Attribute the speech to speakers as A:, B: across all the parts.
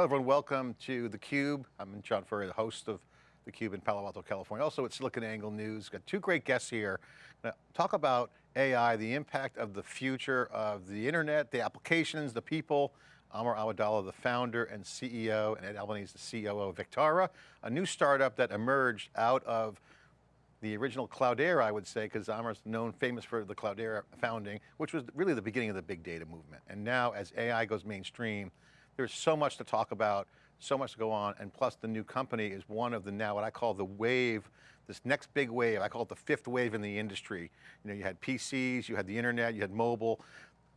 A: Hello everyone, welcome to theCUBE. I'm John Furrier, the host of theCUBE in Palo Alto, California. Also at SiliconANGLE News. Got two great guests here. Talk about AI, the impact of the future of the internet, the applications, the people. Amr Awadallah, the founder and CEO, and Ed Albanese, the COO of Vectara, a new startup that emerged out of the original Cloudera, I would say, because Amr's known, famous for the Cloudera founding, which was really the beginning of the big data movement. And now as AI goes mainstream, there's so much to talk about, so much to go on, and plus the new company is one of the now what I call the wave, this next big wave, I call it the fifth wave in the industry. You know, you had PCs, you had the internet, you had mobile.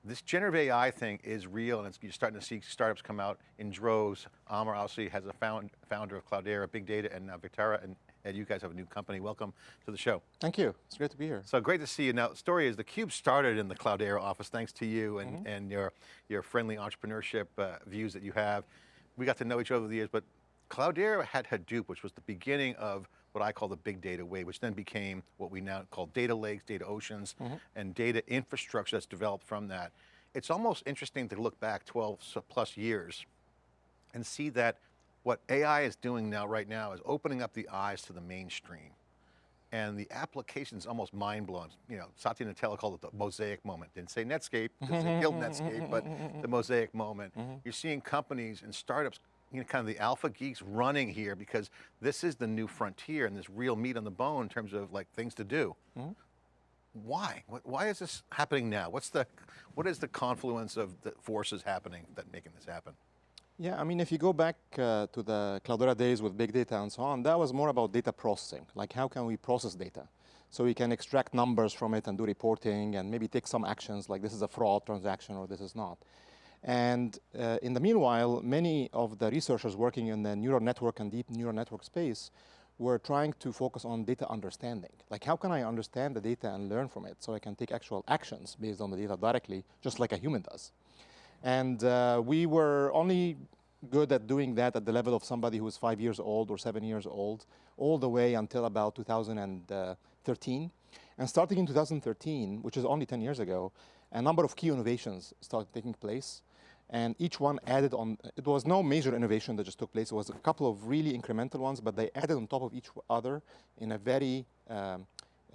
A: This generative AI thing is real and you're starting to see startups come out in droves. Amr obviously has a found, founder of Cloudera, Big Data, and now Vectara, and Ed, you guys have a new company. Welcome to the show.
B: Thank you, it's great to be here.
A: So great to see you. Now, the story is theCUBE started in the Cloudera office thanks to you and, mm -hmm. and your, your friendly entrepreneurship uh, views that you have. We got to know each other over the years, but Cloudera had Hadoop, which was the beginning of what I call the big data wave, which then became what we now call data lakes, data oceans, mm -hmm. and data infrastructure that's developed from that. It's almost interesting to look back 12 plus years and see that what AI is doing now, right now, is opening up the eyes to the mainstream. And the application is almost mind blowing. You know, Satya Nadella called it the mosaic moment. Didn't say Netscape, because they killed Netscape, but the mosaic moment. Mm -hmm. You're seeing companies and startups, you know, kind of the alpha geeks running here because this is the new frontier and there's real meat on the bone in terms of like things to do. Mm -hmm. Why? Why is this happening now? What's the, what is the confluence of the forces happening that making this happen?
B: Yeah, I mean, if you go back uh, to the Cloudera days with big data and so on, that was more about data processing. Like how can we process data? So we can extract numbers from it and do reporting and maybe take some actions like this is a fraud transaction or this is not. And uh, in the meanwhile, many of the researchers working in the neural network and deep neural network space were trying to focus on data understanding. Like how can I understand the data and learn from it so I can take actual actions based on the data directly, just like a human does. And uh, we were only good at doing that at the level of somebody who was five years old or seven years old, all the way until about 2013. And starting in 2013, which is only 10 years ago, a number of key innovations started taking place. And each one added on, it was no major innovation that just took place, it was a couple of really incremental ones, but they added on top of each other in a very um,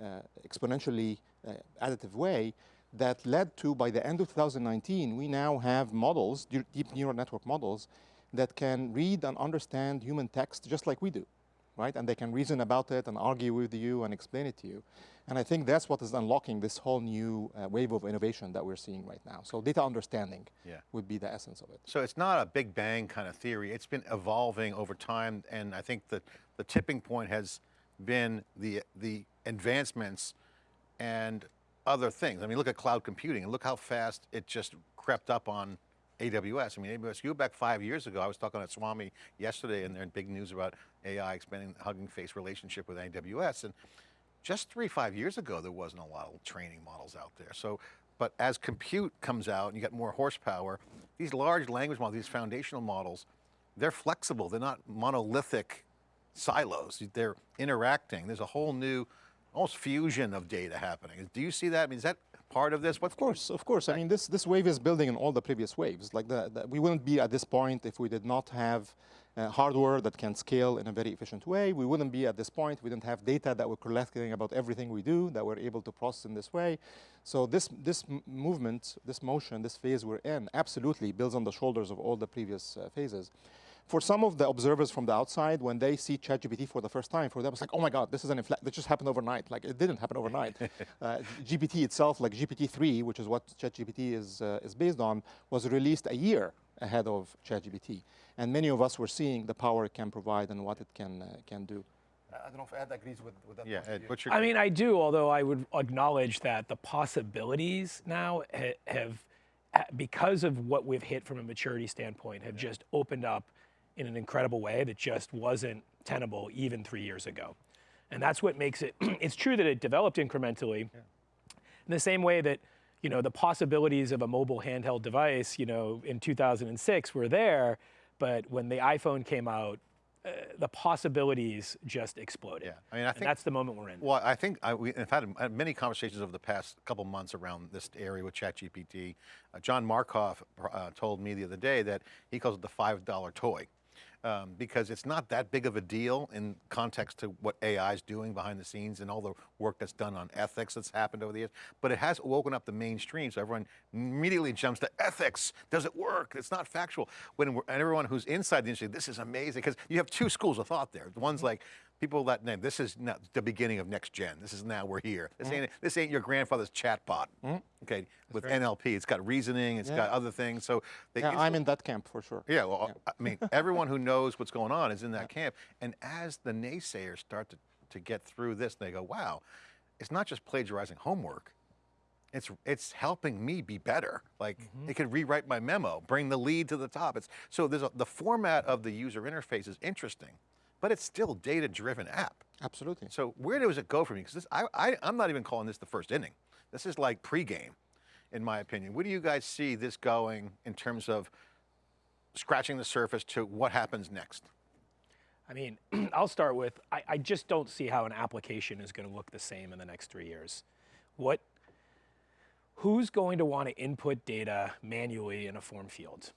B: uh, exponentially uh, additive way that led to, by the end of 2019, we now have models, deep neural network models, that can read and understand human text just like we do, right? And they can reason about it and argue with you and explain it to you. And I think that's what is unlocking this whole new uh, wave of innovation that we're seeing right now. So data understanding yeah. would be the essence of it.
A: So it's not a big bang kind of theory. It's been evolving over time. And I think that the tipping point has been the, the advancements and other things. I mean, look at cloud computing and look how fast it just crept up on AWS. I mean, AWS, you back five years ago, I was talking at Swami yesterday and they're in big news about AI expanding the Hugging Face relationship with AWS. And just three, five years ago, there wasn't a lot of training models out there. So, but as compute comes out and you get more horsepower, these large language models, these foundational models, they're flexible. They're not monolithic silos. They're interacting. There's a whole new almost fusion of data happening. Do you see that? I mean, is that part of this?
B: What's of course, of course. I mean, this, this wave is building on all the previous waves. Like the, the, we wouldn't be at this point if we did not have uh, hardware that can scale in a very efficient way. We wouldn't be at this point. We didn't have data that we're collecting about everything we do that we're able to process in this way. So this, this movement, this motion, this phase we're in absolutely builds on the shoulders of all the previous uh, phases for some of the observers from the outside, when they see ChatGPT for the first time, for them it's like, oh my God, this is an infl this just happened overnight. Like it didn't happen overnight. uh, GPT itself, like GPT-3, which is what ChatGPT is, uh, is based on, was released a year ahead of ChatGPT. And many of us were seeing the power it can provide and what it can, uh, can do.
C: I don't know if Ed agrees with, with that.
A: Yeah, Ed, what's your
D: I mean, I do, although I would acknowledge that the possibilities now ha have, because of what we've hit from a maturity standpoint, have yeah. just opened up in an incredible way that just wasn't tenable even three years ago. And that's what makes it, it's true that it developed incrementally yeah. in the same way that you know, the possibilities of a mobile handheld device you know, in 2006 were there, but when the iPhone came out, uh, the possibilities just exploded.
A: Yeah, I mean, I
D: and
A: think-
D: that's the moment we're in.
A: Well, I think I, we, have had had many conversations over the past couple months around this area with ChatGPT. Uh, John Markoff uh, told me the other day that he calls it the $5 toy. Um, because it's not that big of a deal in context to what AI is doing behind the scenes and all the work that's done on ethics that's happened over the years. But it has woken up the mainstream, so everyone immediately jumps to ethics. Does it work? It's not factual. When we're, and everyone who's inside the industry, this is amazing because you have two schools of thought there. The One's like people that name this is not the beginning of next gen. This is now we're here. This ain't this ain't your grandfather's chatbot. Mm-hmm. Okay, with NLP, it's got reasoning, it's got other things. So they,
B: Yeah, I'm in that camp for sure.
A: yeah, well, I mean, everyone who knows what's going on is in that camp. And as the naysayers start to, to get through this, they go, wow, it's not just plagiarizing homework. It's, it's helping me be better. Like mm-hmm. it could rewrite my memo, bring the lead to the top. It's, so there's a, the format of the user interface is interesting, but it's still data-driven app.
B: Absolutely.
A: So where does it go from here? Because I, I, I'm not even calling this the first inning. This is like pregame, in my opinion. Where do you guys see this going in terms of scratching the surface to what happens next?
D: I mean, I'll start with I, I just don't see how an application is going to look the same in the next three years. What? Who's going to want to input data manually in a form field?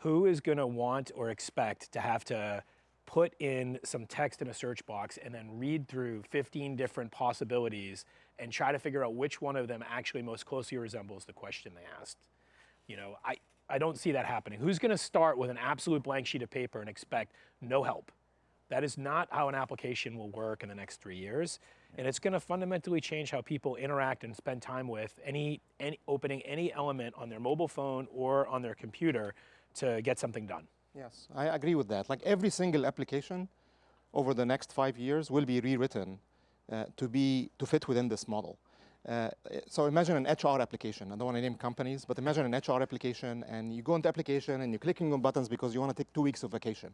D: Who is going to want or expect to have to put in some text in a search box and then read through 15 different possibilities and try to figure out which one of them actually most closely resembles the question they asked? You know, I, I don't see that happening. Who's going to start with an absolute blank sheet of paper and expect no help? That is not how an application will work in the next three years. And it's going to fundamentally change how people interact and spend time with any, any opening any element on their mobile phone or on their computer to get something done.
B: Yes, I agree with that. Like every single application over the next five years will be rewritten uh, to be to fit within this model. Uh, so imagine an HR application. I don't want to name companies, but imagine an HR application, and you go into application and you're clicking on buttons because you want to take two weeks of vacation,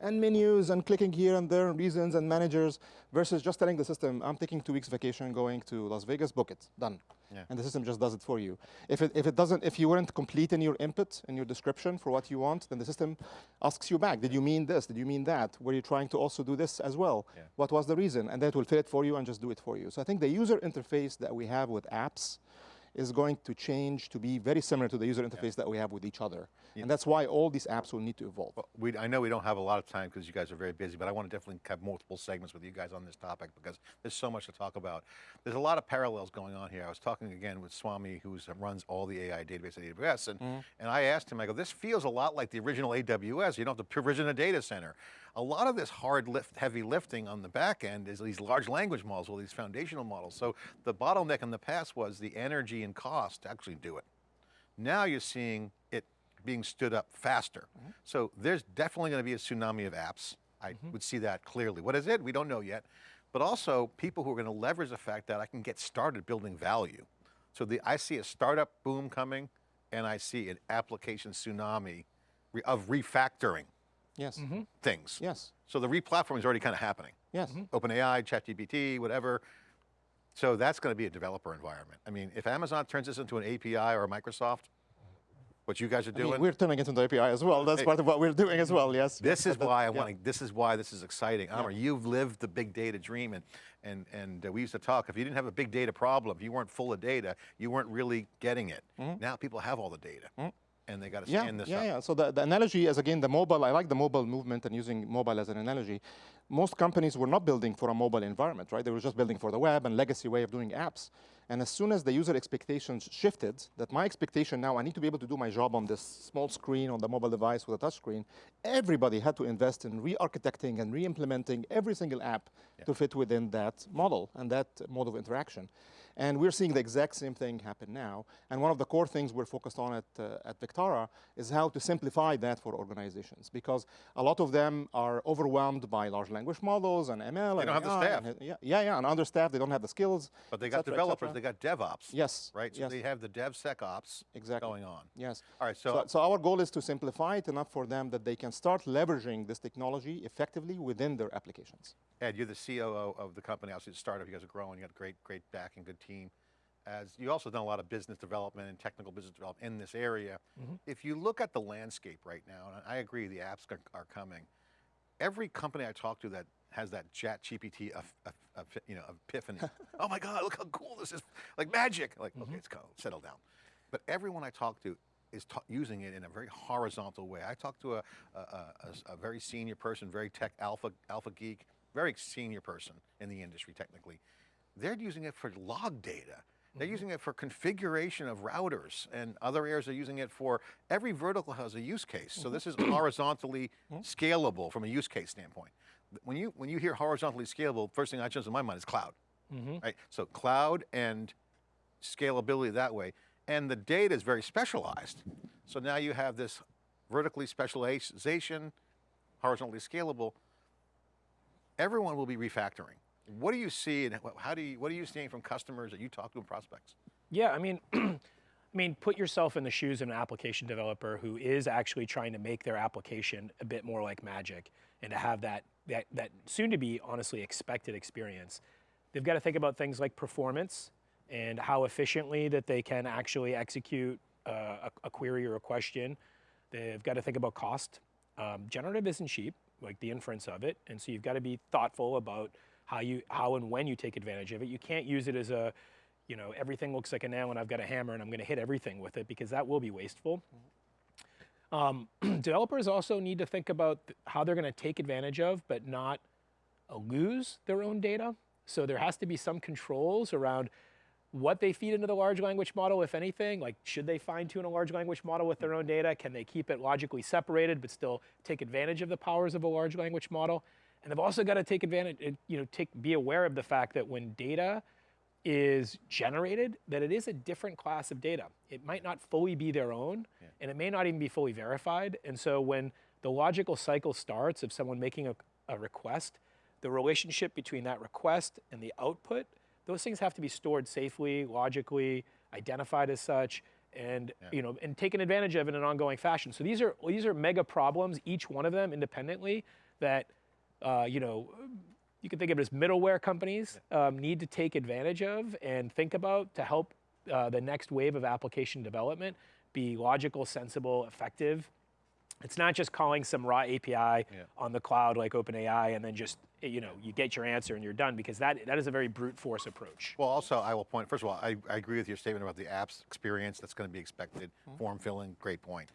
B: and menus and clicking here and there, reasons and managers, versus just telling the system, "I'm taking two weeks vacation, going to Las Vegas, book it, done."
A: Yeah.
B: And the system just does it for you. If it if it doesn't, if you weren't complete in your input in your description for what you want, then the system asks you back, "Did you mean this? Did you mean that? Were you trying to also do this as well?
A: Yeah.
B: What was the reason?" And that will fill it for you and just do it for you. So I think the user interface that we have with apps is going to change to be very similar to the user interface that we have with each other. And that's why all these apps will need to evolve.
A: Well, we, I know we don't have a lot of time because you guys are very busy, but I want to definitely have multiple segments with you guys on this topic because there's so much to talk about. There's a lot of parallels going on here. I was talking again with Swami, who runs all the AI database at AWS, and, mm-hmm. and I asked him, I go, this feels a lot like the original AWS. You don't have to provision a data center. A lot of this hard lift, heavy lifting on the back end is these large language models, these foundational models. So the bottleneck in the past was the energy and cost to actually do it. Now you're seeing it being stood up faster. Mm-hmm. So there's definitely going to be a tsunami of apps. I mm-hmm. would see that clearly. What is it? We don't know yet. But also people who are going to leverage the fact that I can get started building value. So the, I see a startup boom coming and I see an application tsunami of refactoring
B: Yes. Mm-hmm.
A: things.
B: Yes.
A: So the replatforming is already kind of happening.
B: Yes. Mm-hmm.
A: OpenAI, ChatGPT, whatever. So that's going to be a developer environment. I mean, if Amazon turns this into an API or a Microsoft, what you guys are
B: I mean,
A: doing,
B: we're turning it into API as well. That's part of what we're doing as well. Yes.
A: this is why I
B: yeah.
A: want to, this is why this is exciting. Amr, you've lived the big data dream and, and, and uh, we used to talk, if you didn't have a big data problem, if you weren't full of data, you weren't really getting it. Mm-hmm. Now people have all the data and they got to
B: Yeah,
A: stand this
B: yeah,
A: up.
B: yeah. So the, the analogy is again the mobile. I like the mobile movement and using mobile as an analogy. Most companies were not building for a mobile environment, right? They were just building for the web and legacy way of doing apps. And as soon as the user expectations shifted, that my expectation now, I need to be able to do my job on this small screen on the mobile device with a touchscreen, everybody had to invest in re-architecting and re-implementing every single app to fit within that model and that mode of interaction. And we're seeing the exact same thing happen now. And one of the core things we're focused on at, uh, at Vectara is how to simplify that for organizations. Because a lot of them are overwhelmed by large language models and ML. and
A: don't have the staff.
B: and- yeah, yeah, yeah, and understaffed, they don't have the skills.
A: But they got
B: cetera,
A: developers. They got DevOps.
B: Yes,
A: Right? So
B: yes.
A: they have the DevSecOps
B: Exactly.
A: going on.
B: Yes.
A: All right,
B: So,
A: so,
B: so our goal is to simplify it enough for them that they can start leveraging this technology effectively within their applications.
A: Ed, you're the COO of the company, obviously the startup, you guys are growing, you got a great, great backing, good team. As you also done a lot of business development and technical business development in this area. Mm-hmm. If you look at the landscape right now, and I agree the apps are, are coming, every company I talk to that has that chat GPT you know, epiphany. oh my God, look how cool this is. Like magic. Like, mm-hmm. okay, it's cool, settle down. But everyone I talk to is ta- using it in a very horizontal way. I talked to a very senior person, very tech alpha, alpha geek, very senior person in the industry technically. They're using it for log data. They're mm-hmm. using it for configuration of routers and other areas are using it for, every vertical has a use case. So mm-hmm. this is horizontally scalable from a use case standpoint. When you, when you hear horizontally scalable, first thing that jumps in my mind is cloud. Mm-hmm. Right? So cloud and scalability that way. And the data is very specialized. So now you have this vertically specialization, horizontally scalable. Everyone will be refactoring. What do you see and how do you, what are you seeing from customers that you talk to and prospects?
D: Yeah, I mean, I mean, put yourself in the shoes of an application developer who is actually trying to make their application a bit more like magic and to have that that that soon to be honestly expected experience. They've got to think about things like performance and how efficiently that they can actually execute uh, a, a query or a question. They've got to think about cost. Um, generative isn't cheap, like the inference of it, and so you've got to be thoughtful about how you how and when you take advantage of it. You can't use it as a you know, everything looks like a nail and I've got a hammer and I'm going to hit everything with it because that will be wasteful. Um, developers also need to think about how they're going to take advantage of, but not uh, lose their own data. So there has to be some controls around what they feed into the large language model, if anything. Like, should they fine tune a large language model with their own data? Can they keep it logically separated, but still take advantage of the powers of a large language model? And they've also got to take advantage, uh, you know, take be aware of the fact that when data is generated, that it is a different class of data. It might not fully be their own, and it may not even be fully verified. And so when the logical cycle starts of someone making a, a request, the relationship between that request and the output, those things have to be stored safely, logically, identified as such, and you know, and taken advantage of in an ongoing fashion. So these are these are mega problems, each one of them independently, that uh, you know, you can think of it as middleware companies um, need to take advantage of and think about to help uh, the next wave of application development be logical, sensible, effective. It's not just calling some raw API on the cloud like OpenAI and then just you know you get your answer and you're done because that that is a very brute force approach.
A: Well, also, I will point, first of all, I, I agree with your statement about the apps experience that's going to be expected, form filling, great point.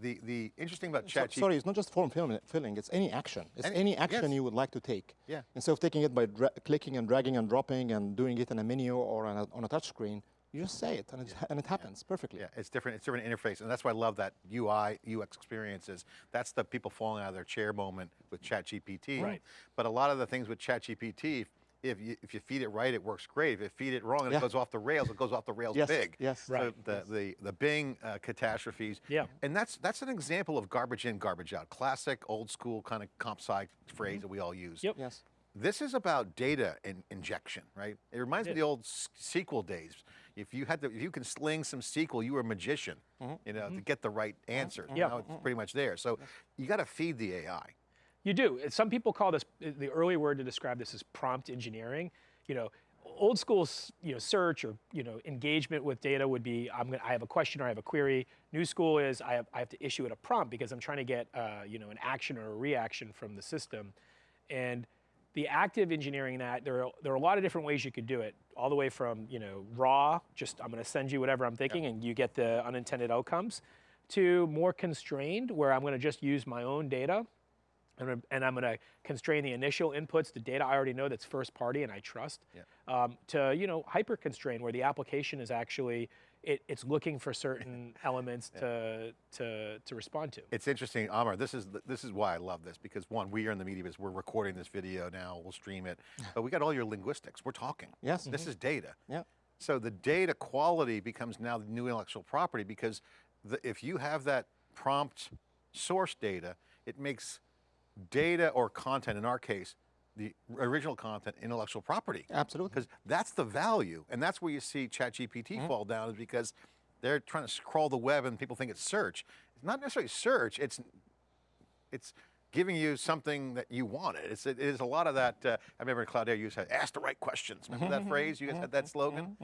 A: The, the interesting about
B: So- sorry, it's not just form filling, it's any action. It's
A: Any-
B: any, action
A: yes.
B: you would like to take.
A: Yeah.
B: Instead of taking it by clicking and dragging and dropping and doing it in a menu or on a, on a touch screen, you just say it and, it, and it happens perfectly.
A: Yeah, it's different. It's different interface, and that's why I love that UI UX experiences. That's the people falling out of their chair moment with ChatGPT.
D: Right.
A: But a lot of the things with ChatGPT, if you if you feed it right, it works great. If you feed it wrong and
B: Yeah.
A: it goes off the rails, it goes off the rails
B: Yes,
A: big.
B: yes.
A: So
D: Right.
A: the the the Bing uh, catastrophes.
D: Yeah.
A: And that's that's an example of garbage in, garbage out. Classic, old school kind of comp sci phrase that we all use.
D: Yep.
B: Yes.
A: This is about data in, injection, right? It reminds me of the old s- SQL days. If you had to, if you can sling some SQL, you were a magician, Mm. you know, to get the right answer.
D: Mm-hmm. Yeah.
A: Now it's pretty much there. So you got to feed the AI.
D: You do. Some people call this the early word to describe this as prompt engineering. You know, old school, you know, search or you know engagement with data would be I'm gonna I have a question or I have a query. New school is I have I have to issue it a prompt because I'm trying to get uh, you know an action or a reaction from the system, and the active engineering that there are, there are a lot of different ways you could do it all the way from you know raw just i'm going to send you whatever i'm thinking and you get the unintended outcomes to more constrained where i'm going to just use my own data and I'm- and I'm going to constrain the initial inputs to data I already know that's first party and I trust, um, to you know hyper constrain where the application is actually it, it's looking for certain elements to to to respond to.
A: It's interesting, Amr. This is this is why I love this because one, we are in the media business. We're recording this video now. We'll stream it, but we got all your linguistics. We're talking.
B: Yes.
A: This is data.
B: Yeah.
A: So the data quality becomes now the new intellectual property because the, if you have that prompt source data, it makes data or content, in our case, the original content, intellectual property.
B: Absolutely.
A: Because that's the value. And that's where you see ChatGPT mm-hmm. fall down is because they're trying to scroll the web and people think it's search. It's not necessarily search, it's it's giving you something that you wanted. It's, it is a lot of that. Uh, I remember in Cloudera you said, ask the right questions. Remember that phrase? You guys had that slogan?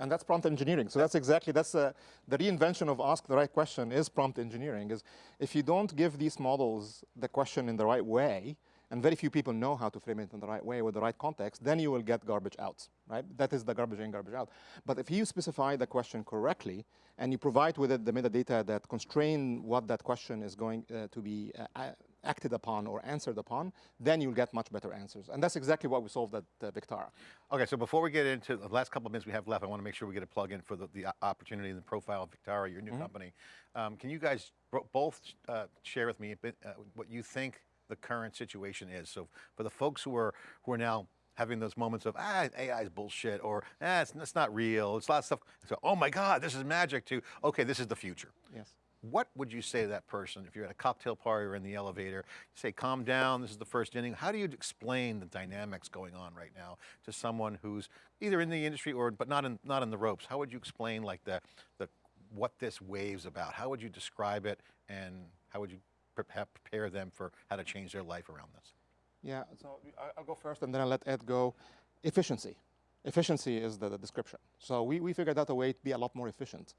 B: And that's prompt engineering. So that's exactly, that's uh, the reinvention of ask the right question is prompt engineering. Is if you don't give these models the question in the right way, and very few people know how to frame it in the right way with the right context, then you will get garbage out, right? That is the garbage in, garbage out. But if you specify the question correctly, and you provide with it the metadata that constrain what that question is going uh, to be uh, acted upon or answered upon, then you'll get much better answers. And that's exactly what we solved at uh, Vectara.
A: Okay, so before we get into the last couple of minutes we have left, I want to make sure we get a plug in for the, the opportunity and the profile of Vectara, your new mm -hmm. company. Um, can you guys both uh, share with me bit, uh, what you think the current situation is? So for the folks who are, who are now having those moments of, ah, AI is bullshit, or ah, it's, it's not real, it's a lot of stuff. So, oh my God, this is magic, to, okay, this is the future.
B: Yes.
A: What would you say to that person if you're at a cocktail party or in the elevator? say, calm down, this is the first inning. How do you explain the dynamics going on right now to someone who's either in the industry or, but not in, not in the ropes? How would you explain like the, the, what this wave's about? How would you describe it and how would you prepare them for how to change their life around this?
B: Yeah, so I'll go first and then I'll let Ed go. Efficiency. Efficiency is the, the description. So we, we figured out a way to be a lot more efficient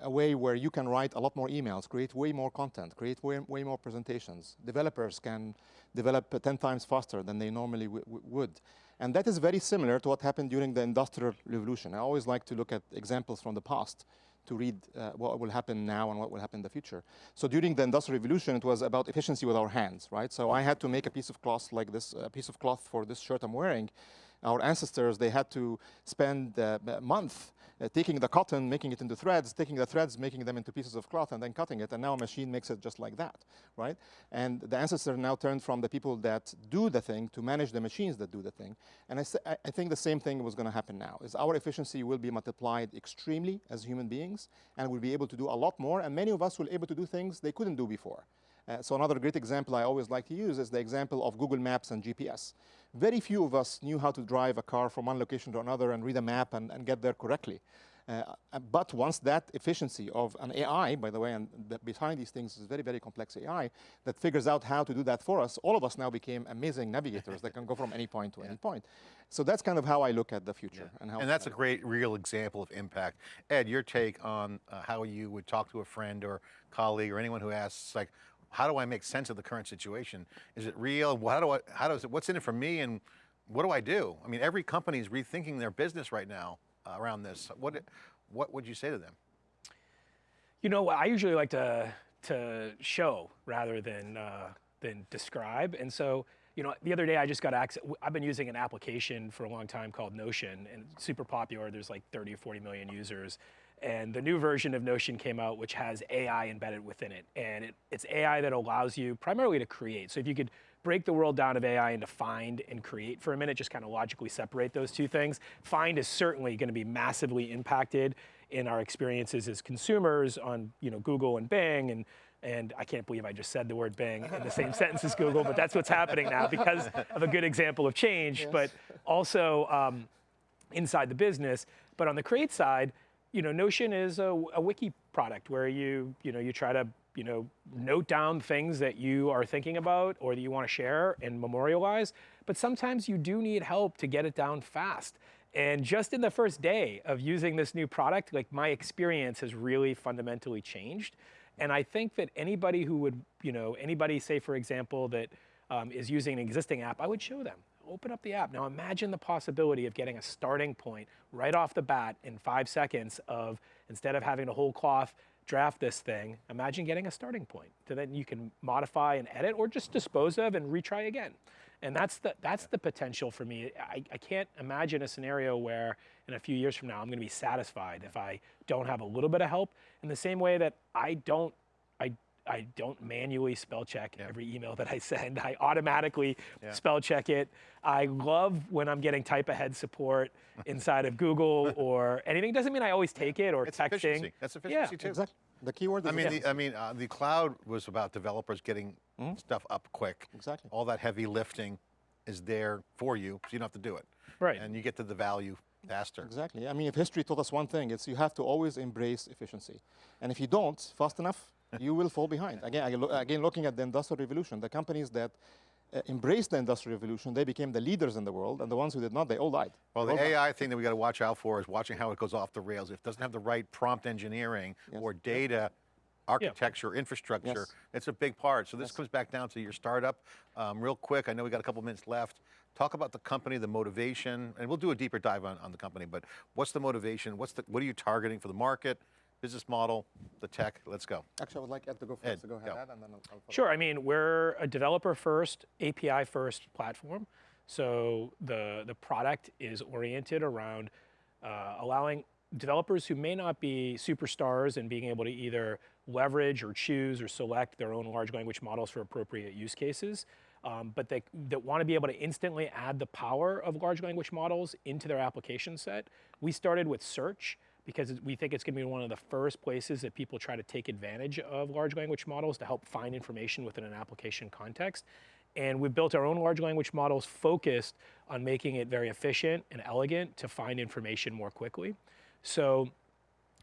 B: a way where you can write a lot more emails, create way more content, create way, way more presentations. Developers can develop 10 times faster than they normally would. And that is very similar to what happened during the Industrial Revolution. I always like to look at examples from the past to read uh, what will happen now and what will happen in the future. So during the Industrial Revolution, it was about efficiency with our hands, right? So I had to make a piece of cloth like this, a piece of cloth for this shirt I'm wearing, our ancestors, they had to spend a month uh, taking the cotton, making it into threads, taking the threads, making them into pieces of cloth, and then cutting it. And now a machine makes it just like that, right? And the ancestor now turned from the people that do the thing to manage the machines that do the thing. And I, I think the same thing was going to happen now, is our efficiency will be multiplied extremely as human beings, and we'll be able to do a lot more, and many of us will be able to do things they couldn't do before. Uh, so another great example I always like to use is the example of Google Maps and GPS. Very few of us knew how to drive a car from one location to another and read a map and, and get there correctly. Uh, uh but once that efficiency of an AI, by the way, and the, behind these things is very, very complex AI that figures out how to do that for us, all of us now became amazing navigators that can go from any point to yeah. any point. So that's kind of how I look at the future.
A: Yeah.
B: And,
A: how and that's a great real example of impact. Ed, your take on uh, how you would talk to a friend or colleague or anyone who asks like, how do I make sense of the current situation? Is it real? How do I, how does it, what's in it for me and what do I do? I mean, every company is rethinking their business right now uh, around this. What, what would you say to them?
D: You know, I usually like to, to show rather than, uh, than describe. And so, you know, the other day I just got access, I've been using an application for a long time called Notion and super popular. There's like 30 or 40 million users. And the new version of Notion came out, which has AI embedded within it. And it, it's AI that allows you primarily to create. So if you could break the world down of AI into find and create for a minute, just kind of logically separate those two things. Find is certainly going to be massively impacted in our experiences as consumers on you know, Google and Bing and and I can't believe I just said the word Bing in the same sentence as Google, but that's what's happening now because of a good example of change, yes. but also um, inside the business. But on the create side, you know, Notion is a, a, wiki product where you, you know, you try to, you know, note down things that you are thinking about or that you want to share and memorialize. But sometimes you do need help to get it down fast. And just in the first day of using this new product, like my experience has really fundamentally changed. And I think that anybody who would, you know, anybody say, for example, that um, is using an existing app, I would show them open up the app. Now imagine the possibility of getting a starting point right off the bat in five seconds of, instead of having to whole cloth draft this thing, imagine getting a starting point. So then you can modify and edit or just dispose of and retry again. And that's the, that's the potential for me. I, I can't imagine a scenario where in a few years from now, I'm gonna be satisfied if I don't have a little bit of help in the same way that I don't I don't manually spell check yeah. every email that I send. I automatically yeah. spell check it. I love when I'm getting type ahead support inside of Google or anything. Doesn't mean I always take it or
A: it's
D: texting.
A: Efficiency. That's efficiency
B: yeah.
A: too.
B: Exactly. The keyword.
A: I mean, the, I mean, uh, the cloud was about developers getting mm -hmm. stuff up quick.
B: Exactly.
A: All that heavy lifting is there for you, so you don't have to do it.
D: Right.
A: And you get to the value faster.
B: Exactly. I mean, if history taught us one thing, it's you have to always embrace efficiency. And if you don't, fast enough, you will fall behind. Again, again, looking at the Industrial Revolution, the companies that uh, embraced the Industrial Revolution, they became the leaders in the world, and the ones who did not, they all died.
A: Well, the AI died. thing that we got to watch out for is watching how it goes off the rails. If it doesn't have the right prompt engineering yes. or data architecture, infrastructure.
B: Yes.
A: It's a big part. So this comes back down to your startup. Um, real quick, I know we got a couple minutes left. Talk about the company, the motivation, and we'll do a deeper dive on, on the company, but what's the motivation? What's the, what are you targeting for the market, business model, the tech? Let's go.
B: Actually, I would like Ed to go first.
A: Ed,
B: so go ahead,
A: go.
B: Ed, and then I'll, I'll follow.
D: Sure. I mean, we're a developer first, API first platform. So the, the product is oriented around uh, allowing developers who may not be superstars and being able to either leverage or choose or select their own large language models for appropriate use cases, um, but they that want to be able to instantly add the power of large language models into their application set. We started with search because we think it's going to be one of the first places that people try to take advantage of large language models to help find information within an application context. And we've built our own large language models focused on making it very efficient and elegant to find information more quickly. So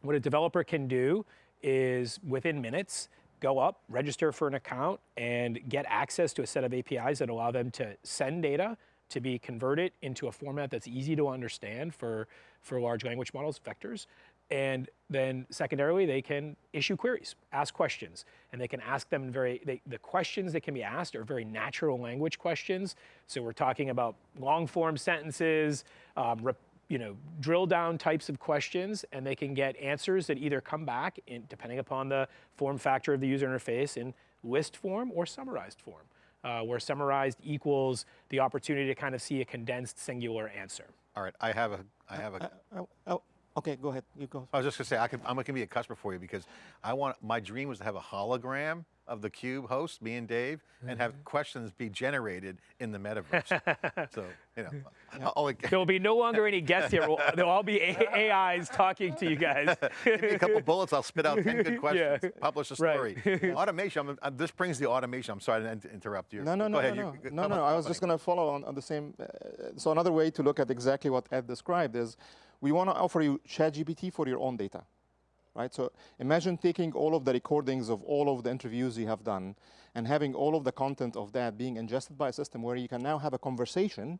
D: what a developer can do is within minutes, go up, register for an account, and get access to a set of APIs that allow them to send data to be converted into a format that's easy to understand for, for large language models, vectors. And then secondarily, they can issue queries, ask questions, and they can ask them very, they, the questions that can be asked are very natural language questions. So we're talking about long form sentences, um, rep, you know, drill down types of questions, and they can get answers that either come back, in, depending upon the form factor of the user interface, in list form or summarized form, uh, where summarized equals the opportunity to kind of see a condensed singular answer.
A: All right, I have a, I uh, have a,
B: Oh, oh, okay, go ahead. You go.
A: I was just gonna say, I could, I'm gonna be a customer for you because I want, my dream was to have a hologram of the Cube host, me and Dave, and have mm-hmm. questions be generated in the metaverse. so, you know, I'll only,
D: There will be no longer any guests here. We'll- There'll all be A- AIs talking to you guys.
A: give me a couple bullets, I'll spit out 10 good questions,
D: Yeah.
A: publish a
D: Right.
A: story. automation, I'm, uh, this brings the automation. I'm sorry to in- interrupt you.
B: No, no,
A: Go
B: no,
A: ahead.
B: no,
A: you-
B: no, no, no. I was just going to follow on, on the same. Uh, so another way to look at exactly what Ed described is, we want to offer you ChatGPT for your own data, right? So imagine taking all of the recordings of all of the interviews you have done, and having all of the content of that being ingested by a system where you can now have a conversation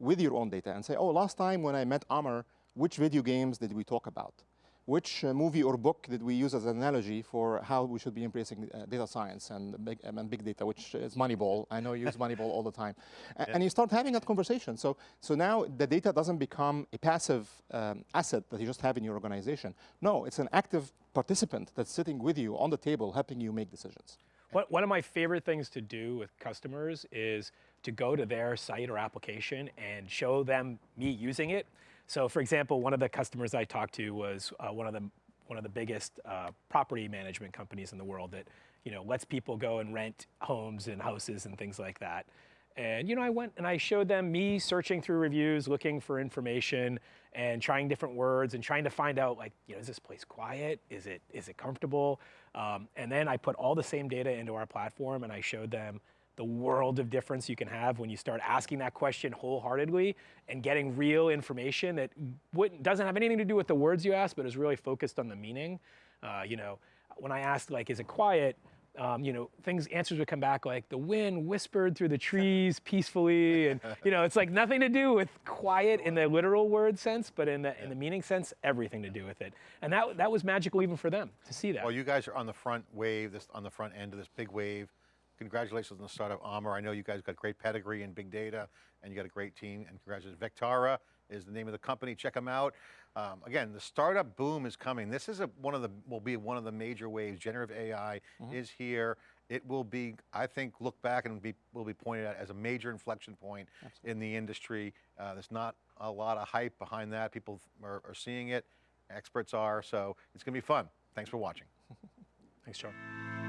B: with your own data and say, oh, last time when I met Amr, which video games did we talk about? Which uh, movie or book did we use as an analogy for how we should be embracing uh, data science and big, um, and big data, which is Moneyball. I know you use Moneyball all the time. A- And you start having that conversation. So, so now the data doesn't become a passive um, asset that you just have in your organization. No, it's an active participant that's sitting with you on the table, helping you make decisions.
D: One, one of my favorite things to do with customers is to go to their site or application and show them me using it. So, for example, one of the customers I talked to was uh, one of the one of the biggest uh, property management companies in the world that you know lets people go and rent homes and houses and things like that. And you know, I went and I showed them me searching through reviews, looking for information, and trying different words, and trying to find out like, you know, is this place quiet? Is it is it comfortable? Um, and then I put all the same data into our platform, and I showed them the world of difference you can have when you start asking that question wholeheartedly and getting real information that wouldn't, doesn't have anything to do with the words you ask, but is really focused on the meaning. Uh, you know, when I asked like, is it quiet? Um, you know, things answers would come back like the wind whispered through the trees peacefully, and you know, it's like nothing to do with quiet in the literal word sense, but in the in the meaning sense, everything to do with it. And that that was magical even for them to see that.
A: Well, you guys are on the front wave, this on the front end of this big wave. Congratulations on the start of Amr. I know you guys got great pedigree in big data, and you got a great team. And congratulations, Vectara is the name of the company. Check them out. Um, again, the startup boom is coming. This is a, one of the will be one of the major waves. Generative AI is here. It will be, I think, look back and be will be pointed at as a major inflection point in the industry. Uh, there's not a lot of hype behind that. People are, are seeing it. Experts are. So it's going to be fun. Thanks for watching.
D: Thanks, John.